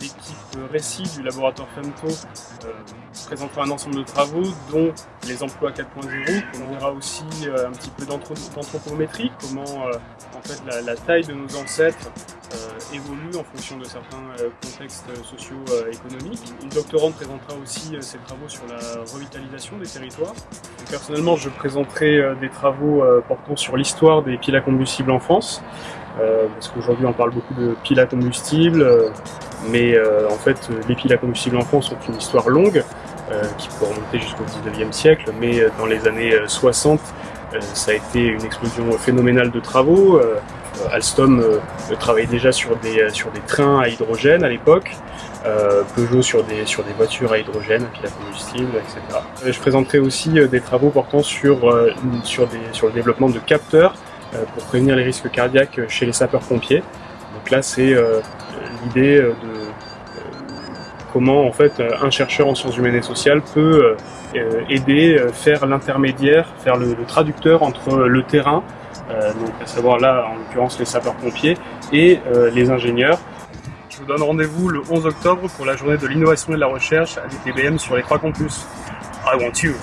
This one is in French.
L'équipe récit du laboratoire Femto euh, présentera un ensemble de travaux dont les emplois 4.0. On verra aussi euh, un petit peu d'anthropométrie, comment euh, en fait, la, la, taille de nos ancêtres évolue en fonction de certains contextes socio-économiques. Une doctorante présentera aussi ses travaux sur la revitalisation des territoires. Personnellement, je présenterai des travaux portant sur l'histoire des piles à combustible en France, parce qu'aujourd'hui on parle beaucoup de piles à combustible, mais en fait les piles à combustible en France ont une histoire longue, qui peut remonter jusqu'au 19e siècle, mais dans les années 60, ça a été une explosion phénoménale de travaux. Euh, Alstom euh, travaillait déjà sur des, euh, sur des trains à hydrogène à l'époque, Peugeot sur des, sur des voitures à hydrogène, à à combustible, etc. Je présenterai aussi des travaux portant sur, des, sur le développement de capteurs pour prévenir les risques cardiaques chez les sapeurs-pompiers. Donc là, c'est l'idée de comment en fait un chercheur en sciences humaines et sociales peut aider, faire l'intermédiaire, faire le, traducteur entre le terrain euh, donc à savoir là en l'occurrence les sapeurs-pompiers et euh, les ingénieurs. Je vous donne rendez-vous le 11 octobre pour la journée de l'innovation et de la recherche à l'ITBM sur les trois campus. I want you